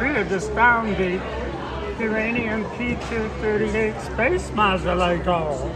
We this just found the uranium P-238 space modulator.